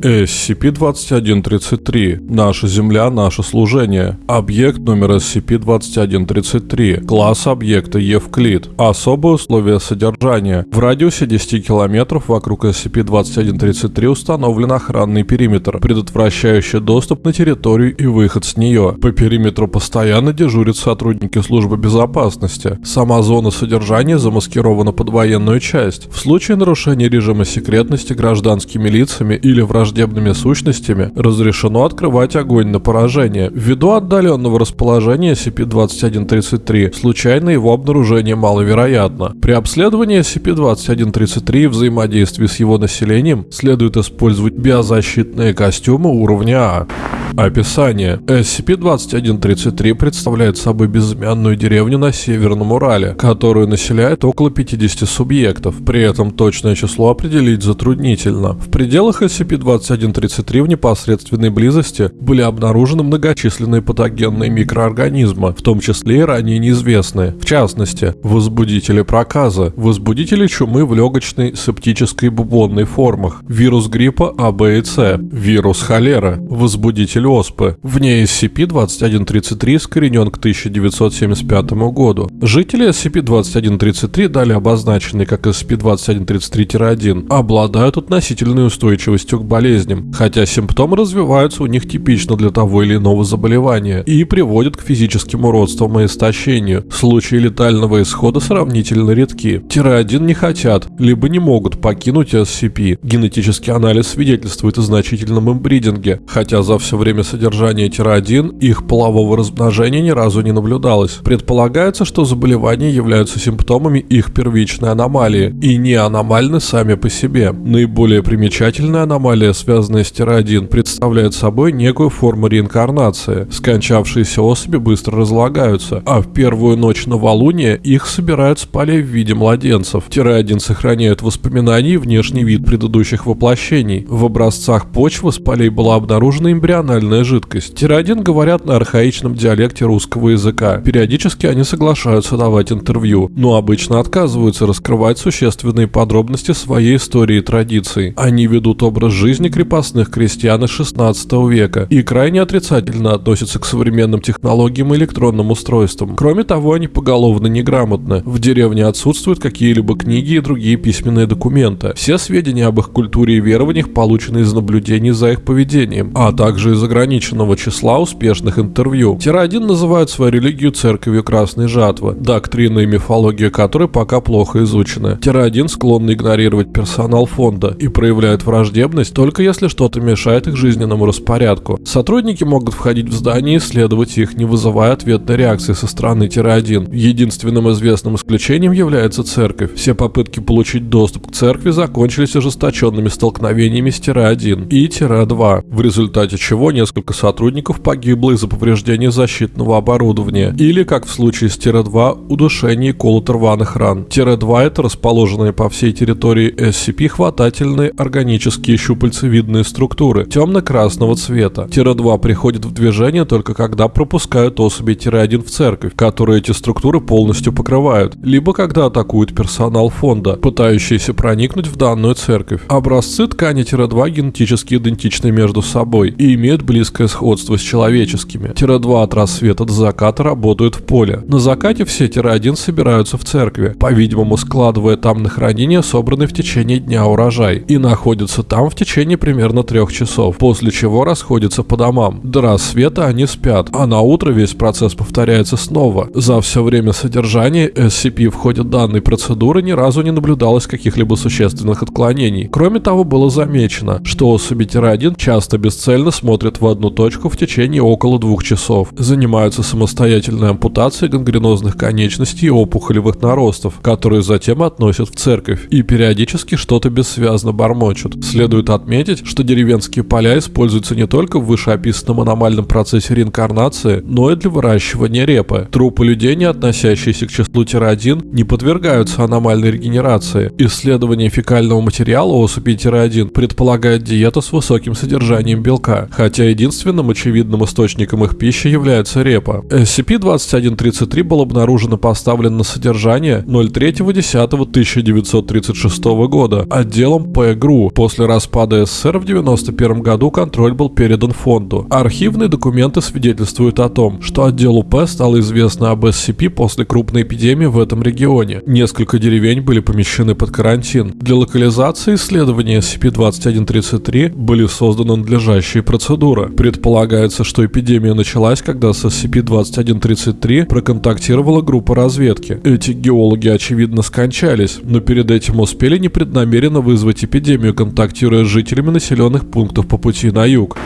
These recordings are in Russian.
SCP-2133. Наша Земля, наше служение. Объект номер SCP-2133. Класс объекта Евклид. Особые условия содержания. В радиусе 10 километров вокруг SCP-2133 установлен охранный периметр, предотвращающий доступ на территорию и выход с нее. По периметру постоянно дежурят сотрудники службы безопасности. Сама зона содержания замаскирована под военную часть. В случае нарушения режима секретности гражданскими лицами или враждебными сущностями разрешено открывать огонь на поражение. Ввиду отдаленного расположения SCP-2133 случайно его обнаружение маловероятно. При обследовании SCP-2133 и взаимодействии с его населением следует использовать биозащитные костюмы уровня А. Описание. SCP-2133 представляет собой безымянную деревню на Северном Урале, которую населяет около 50 субъектов. При этом точное число определить затруднительно. В пределах SCP-2133 в непосредственной близости были обнаружены многочисленные патогенные микроорганизмы, в том числе и ранее неизвестные. В частности, возбудители проказа, возбудители чумы в легочной, септической бубонной формах, вирус гриппа А, Б и С, вирус холеры, возбудитель оспы. Вне SCP-2133 искоренен к 1975 году. Жители SCP-2133, далее обозначенные как SCP-2133-1, обладают относительной устойчивостью к болезням, хотя симптомы развиваются у них типично для того или иного заболевания и приводят к физическим уродствам и истощению. Случаи летального исхода сравнительно редки. Тире-1 не хотят, либо не могут покинуть SCP. Генетический анализ свидетельствует о значительном имбридинге, хотя за все время содержания Тире-1 их полового размножения ни разу не наблюдалось. Предполагается, что заболевания являются симптомами их первичной аномалии и не аномальны сами по себе. Наиболее примечательная аномалия, связанная с Тире-1, представляет собой некую форму реинкарнации. Скончавшиеся особи быстро разлагаются, а в первую ночь новолуния их собирают с полей в виде младенцев. Тире-1 сохраняют воспоминания и внешний вид предыдущих воплощений. В образцах почвы с полей была обнаружена эмбриональная жидкость. Тире-1 говорят на архаичном диалекте русского языка. Периодически они соглашаются давать интервью, но обычно отказываются раскрывать существенные подробности своей истории и традиций. Они ведут образ жизни крепостных крестьян из 16 века и крайне отрицательно относятся к современным технологиям и электронным устройствам. Кроме того, они поголовно неграмотны. В деревне отсутствуют какие-либо книги и другие письменные документы. Все сведения об их культуре и верованиях получены из наблюдений за их поведением, а также из ограниченного числа успешных интервью. Тира-1 называют свою религию церковью Красной Жатвы, доктрина и мифология которой пока плохо изучены. Тира-1 склонны игнорировать персонал фонда и проявляют враждебность только если что-то мешает их жизненному распорядку. Сотрудники могут входить в здание и исследовать их, не вызывая ответной реакции со стороны Тира-1. Единственным известным исключением является церковь. Все попытки получить доступ к церкви закончились ожесточенными столкновениями с Тира-1 и Тира-2, в результате чего несколько сотрудников погибло из-за повреждения защитного оборудования, или, как в случае с Тира-2, удушение и колот рваных ран. Тира-2 это расположенные по всей территории SCP хватательные органические щупальцевидные структуры темно-красного цвета. Тира-2 приходит в движение только когда пропускают особи Тира-1 в церковь, которые эти структуры полностью покрывают, либо когда атакуют персонал фонда, пытающийся проникнуть в данную церковь. Образцы ткани Тира-2 генетически идентичны между собой и имеют близкое сходство с человеческими. Тира-2 от рассвета до заката работают в поле. На закате все Тира-1 собираются в церкви, по-видимому складывая там на хранение собранный в течение дня урожай, и находятся там в течение примерно трех часов, после чего расходятся по домам. До рассвета они спят, а на утро весь процесс повторяется снова. За все время содержания SCP в ходе данной процедуры ни разу не наблюдалось каких-либо существенных отклонений. Кроме того, было замечено, что особи Тира-1 часто бесцельно смотрят в одну точку в течение около двух часов, занимаются самостоятельной ампутацией гангренозных конечностей и опухолевых наростов, которые затем относят в церковь, и периодически что-то бессвязно бормочут. Следует отметить, что деревенские поля используются не только в вышеописанном аномальном процессе реинкарнации, но и для выращивания репы. Трупы людей, не относящиеся к числу Тира-1, не подвергаются аномальной регенерации. Исследование фекального материала особей Тира-1 предполагает диету с высоким содержанием белка, хотя единственным очевидным источником их пищи является репа. SCP-2133 был обнаружен и поставлен на содержание 03.10.1936 года отделом ПГРУ. После распада СССР в 1991 году контроль был передан фонду. Архивные документы свидетельствуют о том, что отделу П стало известно об SCP после крупной эпидемии в этом регионе. Несколько деревень были помещены под карантин. Для локализации исследования SCP-2133 были созданы надлежащие процедуры. Предполагается, что эпидемия началась, когда с SCP-2133 проконтактировала группа разведки. Эти геологи, очевидно, скончались, но перед этим успели непреднамеренно вызвать эпидемию, контактируя с жителями населенных пунктов по пути на юг.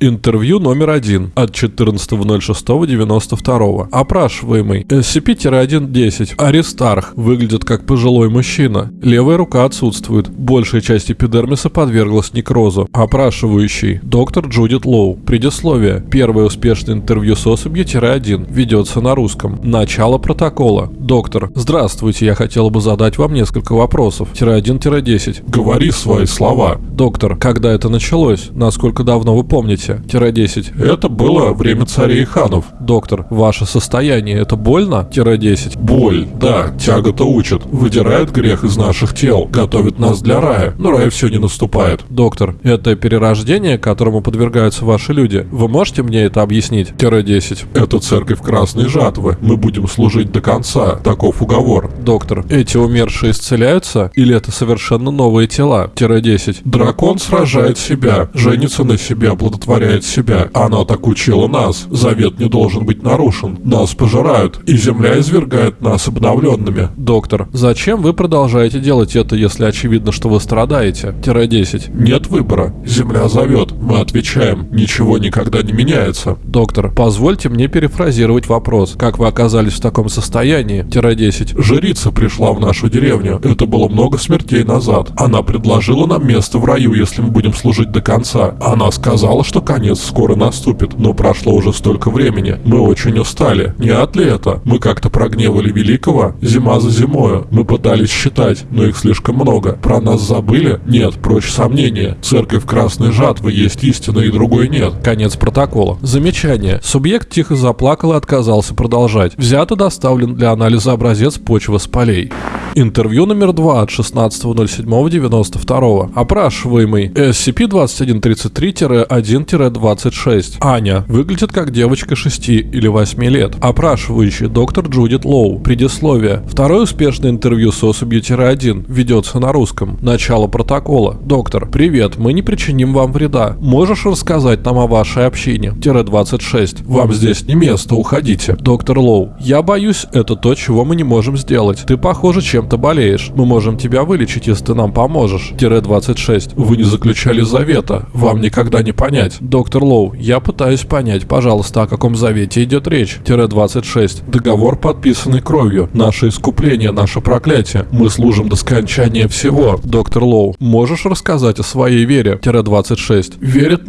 Интервью номер один от 14.06.92. Опрашиваемый. SCP-110. Аристарх. Выглядит как пожилой мужчина. Левая рука отсутствует. Большая часть эпидермиса подверглась некрозу. Опрашивающий. Доктор Джудит Лоу. Предисловие. Первое успешное интервью с особью-1 ведется на русском. Начало протокола. Доктор. Здравствуйте, я хотел бы задать вам несколько вопросов. Тире-1-10. Говори свои слова. Доктор. Когда это началось? Насколько давно вы помните? Тире-10. Это было время царей и ханов. Доктор. Ваше состояние это больно? Тире-10. Боль, да, тяга-то учат. Выдирает грех из наших тел, готовит нас для рая, но рай все не наступает. Доктор. Это перерождение, которому подвергаются ваши люди. Вы можете мне это объяснить? Тире-10. Это церковь Красной Жатвы. Мы будем служить до конца. Таков уговор. Доктор. Эти умершие исцеляются? Или это совершенно новые тела? Тире-10. Дракон сражает себя, женится на себе, оплодотворяет себя. Она так учила нас. Завет не должен быть нарушен. Нас пожирают, и земля извергает нас обновленными. Доктор. Зачем вы продолжаете делать это, если очевидно, что вы страдаете? Тире-10. Нет выбора. Земля зовет. Мы отвечаем. Ничего никогда не меняется. Доктор. Позвольте мне перефразировать вопрос. Как вы оказались в таком состоянии? Тире-10. Жрица пришла в нашу деревню. Это было много смертей назад. Она предложила нам место в раю, если мы будем служить до конца. Она сказала, что конец скоро наступит, но прошло уже столько времени. Мы очень устали. Не от ли это? Мы как-то прогневали Великого? Зима за зимою. Мы пытались считать, но их слишком много. Про нас забыли? Нет, прочь сомнения. Церковь Красной Жатвы есть истина и другой нет. Конец протокола. Замечание. Субъект тихо заплакал и отказался продолжать. Взят и доставлен для анализа образец почвы с полей. Интервью номер 2 от 16.07.92. Опрашиваемый SCP-2133-1-26. Аня. Выглядит как девочка 6 или 8 лет. Опрашивающий доктор Джудит Лоу. Предисловие. Второе успешное интервью с особью-1 ведется на русском. Начало протокола. Доктор. Привет, мы не причиним вам вреда. Можешь рассказать нам о вашей общине? Тире 26. Вам здесь не место, уходите. Доктор Лоу. Я боюсь, это то, чего мы не можем сделать. Ты, похоже, чем-то болеешь. Мы можем тебя вылечить, если ты нам поможешь. Тире 26. Вы не заключали завета. Вам никогда не понять. Доктор Лоу, я пытаюсь понять, пожалуйста, о каком завете идет речь. Тире 26. Договор, подписанный кровью. Наше искупление, наше проклятие. Мы служим до скончания всего. Доктор Лоу, можешь рассказать о своей вере? Тире 26. Верят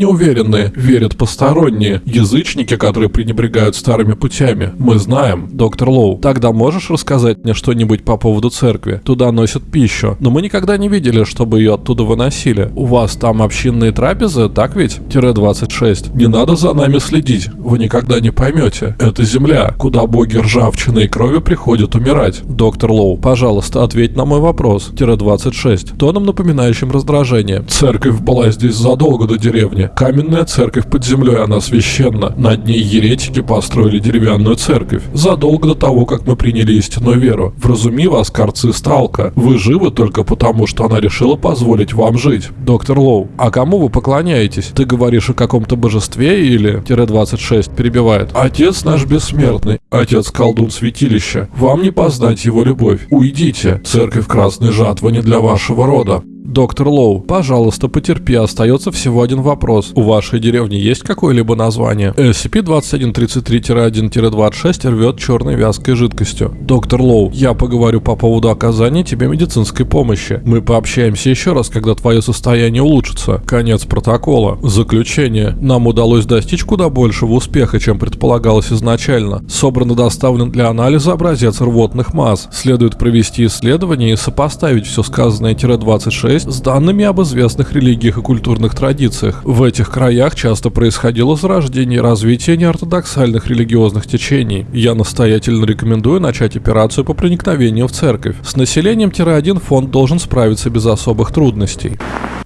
неуверенные, верят посторонние. Язычники, которые пренебрегают старыми путями. Мы знаем. Доктор Лоу, тогда можешь рассказать мне что-нибудь по поводу церкви? Туда носят пищу, но мы никогда не видели, чтобы ее оттуда выносили. У вас там общинные трапезы, так ведь? Тире 26. Не надо за нами следить. Вы никогда не поймете. Это земля, куда боги ржавчины и крови приходят умирать. Доктор Лоу, пожалуйста, ответь на мой вопрос. Тире 26. Тоном напоминающим раздражение. Церковь была здесь задолго до деревни. Каменная церковь под землей, она священна. Над ней еретики построили деревянную церковь. Задолго до того, как мы приняли истинную веру. Вразуми вас, карцы Сталка. Вы живы только потому, что она решила позволить вам жить. Доктор Лоу, а кому вы поклоняетесь? Ты говоришь о каком-то божестве или... Тире 26 перебивает. Отец наш бессмертный, отец колдун святилища. Вам не познать его любовь. Уйдите. Церковь Красной Жатвы не для вашего рода. Доктор Лоу, пожалуйста, потерпи, остается всего один вопрос. У вашей деревни есть какое-либо название? SCP-2133-1-26 рвет черной вязкой жидкостью. Доктор Лоу, я поговорю по поводу оказания тебе медицинской помощи. Мы пообщаемся еще раз, когда твое состояние улучшится. Конец протокола. Заключение. Нам удалось достичь куда большего успеха, чем предполагалось изначально. Собран и доставлен для анализа образец рвотных масс. Следует провести исследование и сопоставить все сказанное-26 Тире-6 с данными об известных религиях и культурных традициях. В этих краях часто происходило зарождение и развитие неортодоксальных религиозных течений. Я настоятельно рекомендую начать операцию по проникновению в церковь. С населением Тире-1 фонд должен справиться без особых трудностей.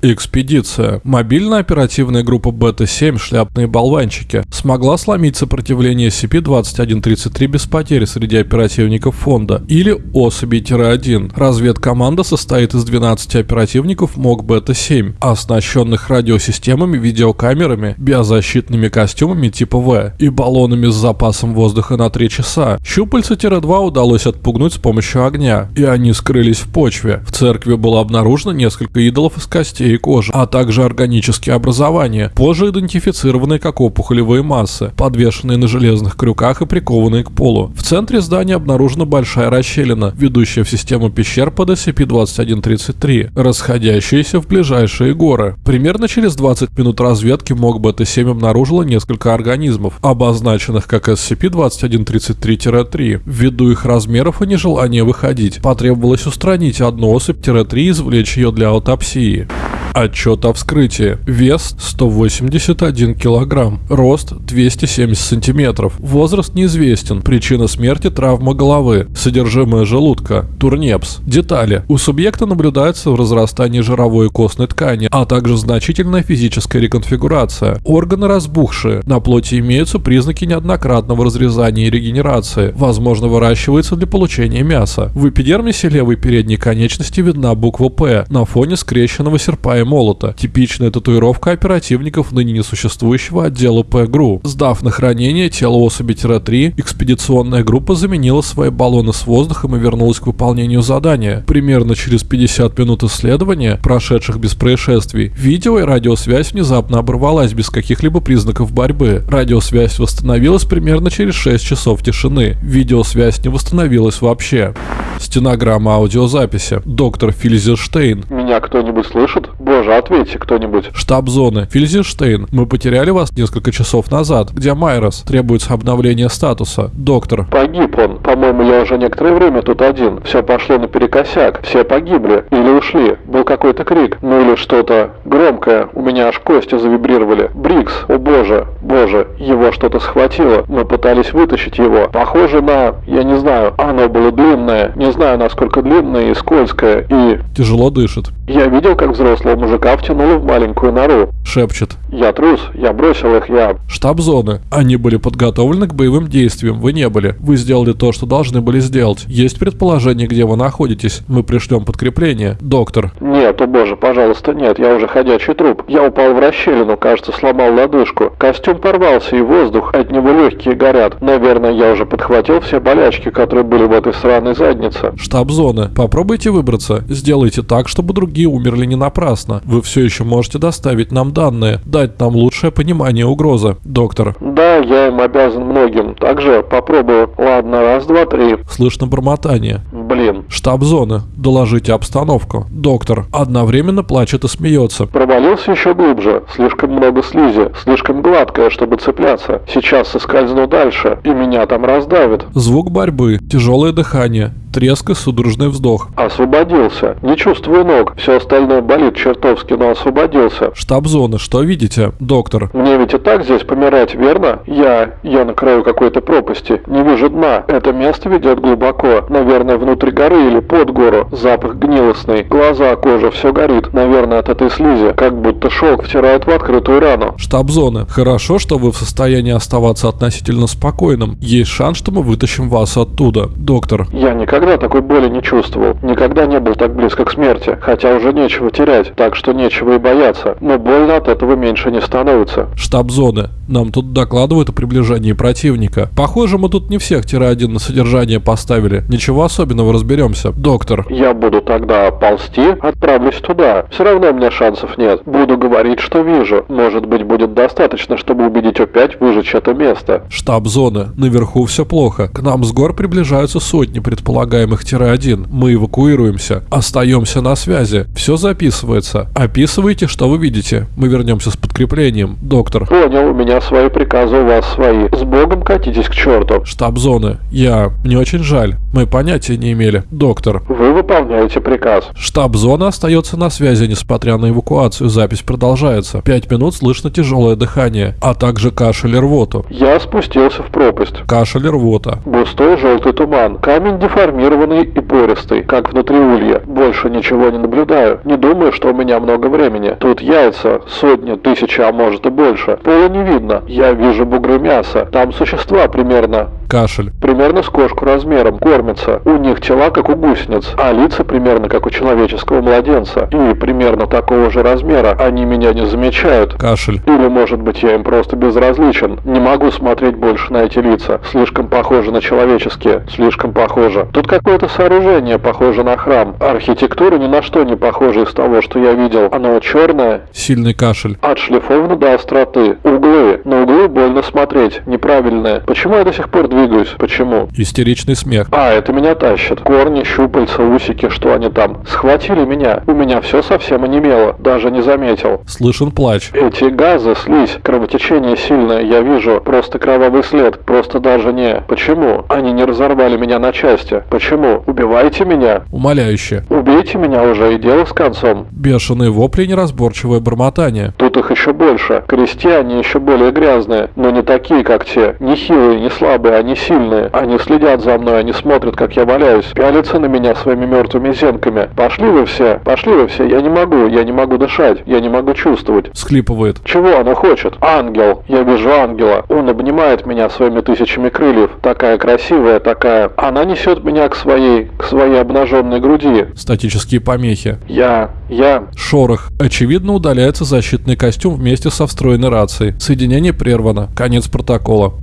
Экспедиция. Мобильная оперативная группа Бета-7 «Шляпные болванчики» смогла сломить сопротивление SCP-2133 без потерь среди оперативников фонда или особей-1. Разведкоманда состоит из 12 оперативников МОК Бета-7, оснащенных радиосистемами, видеокамерами, биозащитными костюмами типа В и баллонами с запасом воздуха на 3 часа. Щупальца-2 удалось отпугнуть с помощью огня, и они скрылись в почве. В церкви было обнаружено несколько идолов из костей и кожи, а также органические образования, позже идентифицированные как опухолевые массы, подвешенные на железных крюках и прикованные к полу. В центре здания обнаружена большая расщелина, ведущая в систему пещер под SCP-2133, расходящаяся в ближайшие горы. Примерно через 20 минут разведки МОК БТ-7 обнаружила несколько организмов, обозначенных как SCP-2133-3. Ввиду их размеров и нежелания выходить, потребовалось устранить одну особь-3 и извлечь ее для аутопсии. Отчет о вскрытии. Вес 181 килограмм. Рост 270 сантиметров. Возраст неизвестен. Причина смерти травма головы. Содержимое желудка. Турнепс. Детали. У субъекта наблюдается разрастание жировой и костной ткани, а также значительная физическая реконфигурация. Органы разбухшие. На плоти имеются признаки неоднократного разрезания и регенерации. Возможно, выращивается для получения мяса. В эпидермисе левой передней конечности видна буква «П» на фоне скрещенного серпа и молота. Типичная татуировка оперативников ныне несуществующего отдела ПГРУ. Сдав на хранение тело особи-3, экспедиционная группа заменила свои баллоны с воздухом и вернулась к выполнению задания. Примерно через 50 минут исследования, прошедших без происшествий, видео и радиосвязь внезапно оборвалась без каких-либо признаков борьбы. Радиосвязь восстановилась примерно через 6 часов тишины. Видеосвязь не восстановилась вообще. Стенограмма аудиозаписи. Доктор Фильзерштейн. Меня кто-нибудь слышит? Боже, ответьте кто-нибудь. Штаб зоны. Фильзерштейн. Мы потеряли вас несколько часов назад. Где Майрос? Требуется обновление статуса. Доктор. Погиб он. По-моему, я уже некоторое время тут один. Все пошло наперекосяк. Все погибли. Или ушли. Был какой-то крик. Ну или что-то громкое. У меня аж кости завибрировали. Брикс. О боже. Боже. Его что-то схватило. Мы пытались вытащить его. Похоже на... Я не знаю. Оно было длинное. Не знаю, насколько длинное и скользкое. И... Тяжело дышит. Я видел, как взрослого мужика втянуло в маленькую нору. Шепчет. Я трус. Я бросил их. Я... Штаб зоны. Они были подготовлены к боевым действиям. Вы не были. Вы сделали то, что должны были сделать. Есть предположение, где вы находитесь. Мы пришлем подкрепление. Доктор. Нет, о боже, пожалуйста, нет. Я уже ходячий труп. Я упал в расщелину. Кажется, сломал лодыжку. Костюм порвался и воздух. От него легкие горят. Наверное, я уже подхватил все болячки, которые были в этой сраной заднице. Штаб зоны. Попробуйте выбраться. Сделайте так, чтобы другие умерли не напрасно. Вы все еще можете доставить нам данные, дать нам лучшее понимание угрозы. Доктор. Да, я им обязан многим. Также попробую. Ладно, раз, два, три. Слышно бормотание. Блин. Штаб зоны. Доложите обстановку. Доктор. Одновременно плачет и смеется. Провалился еще глубже. Слишком много слизи. Слишком гладкая, чтобы цепляться. Сейчас соскользну дальше, и меня там раздавит. Звук борьбы. Тяжелое дыхание. Треск и судорожный вздох. Освободился. Не чувствую ног. Все остальное болит чертовски, но освободился. Штаб зоны. Что видите? Доктор. Мне ведь и так здесь помирать, верно? Я... я на краю какой-то пропасти. Не вижу дна. Это место ведет глубоко. Наверное, внутрь горы или под гору. Запах гнилостный. Глаза, кожа, все горит. Наверное, от этой слизи. Как будто шелк втирают в открытую рану. Штаб зоны. Хорошо, что вы в состоянии оставаться относительно спокойным. Есть шанс, что мы вытащим вас оттуда. Доктор. Я никогда такой боли не чувствовал. Никогда не был так близко к смерти. Хотя уже нечего терять. Так что нечего и бояться. Но больно от этого меньше не становится. Штаб зоны. Нам тут докладывают о приближении противника. Похоже, мы тут не всех тире-1 на содержание поставили. Ничего особенного разберемся. Доктор. Я буду тогда ползти, отправлюсь туда. Все равно у меня шансов нет. Буду говорить, что вижу. Может быть, будет достаточно, чтобы убедить опять выжечь это место. Штаб зоны. Наверху все плохо. К нам с гор приближаются сотни предполагаемых предполагаемых-1. Мы эвакуируемся. Остаемся на связи. Все записывается. Описывайте, что вы видите. Мы вернемся с подкреплением. Доктор. Понял, у меня свои приказы, у вас свои. С Богом катитесь к черту. Штаб зоны. Я... Мне очень жаль. Мы понятия не имели. Доктор. Вы выполняете приказ. Штаб зоны остается на связи, несмотря на эвакуацию. Запись продолжается. Пять минут слышно тяжелое дыхание, а также кашель и рвоту. Я спустился в пропасть. Кашель и рвота. Густой желтый туман. Камень деформированный и пористый, как внутри улья. Больше ничего не наблюдаю. Не думаю, что у меня много времени. Тут яйца, сотни, тысячи, а может и больше. Пола не видно. Я вижу бугры мяса. Там существа примерно Кашель. примерно с кошку размером, кормятся. У них тела, как у гусениц, а лица примерно как у человеческого младенца. И примерно такого же размера. Они меня не замечают. Кашель. Или, может быть, я им просто безразличен. Не могу смотреть больше на эти лица. Слишком похожи на человеческие. Слишком похоже. Тут какое-то сооружение похоже на храм. Архитектура ни на что не похожа из того, что я видел. Оно черное, Сильный кашель. отшлифовано до остроты. Углы. На углы больно смотреть. Неправильные. Почему я до сих пор двигаюсь? Почему? Истеричный смех. А, это меня тащит. Корни, щупальца, усики, что они там. Схватили меня. У меня все совсем онемело. Даже не заметил. Слышен плач. Эти газы, слизь, кровотечение сильное, я вижу. Просто кровавый след. Просто даже не. Почему? Они не разорвали меня на части. Почему? Убивайте меня. Умоляюще. Убейте меня уже и дело с концом. Бешеные вопли и неразборчивое бормотание. Тут их еще больше. Крестьяне еще более грязные, но не такие, как те. Не хилые, не слабые, они сильные. Они следят за мной, они смотрят, как я валяюсь, пялятся на меня своими мертвыми зенками. Пошли вы все, пошли вы все, я не могу, я не могу дышать, я не могу чувствовать. Схлипывает. Чего она хочет? Ангел. Я вижу ангела. Он обнимает меня своими тысячами крыльев. Такая красивая, такая. Она несет меня к своей, к своей обнаженной груди. Статические помехи. Я, я... Шорох. Очевидно, удаляется защитный костюм вместе со встроенной рацией. Соединение прервано. Конец протокола.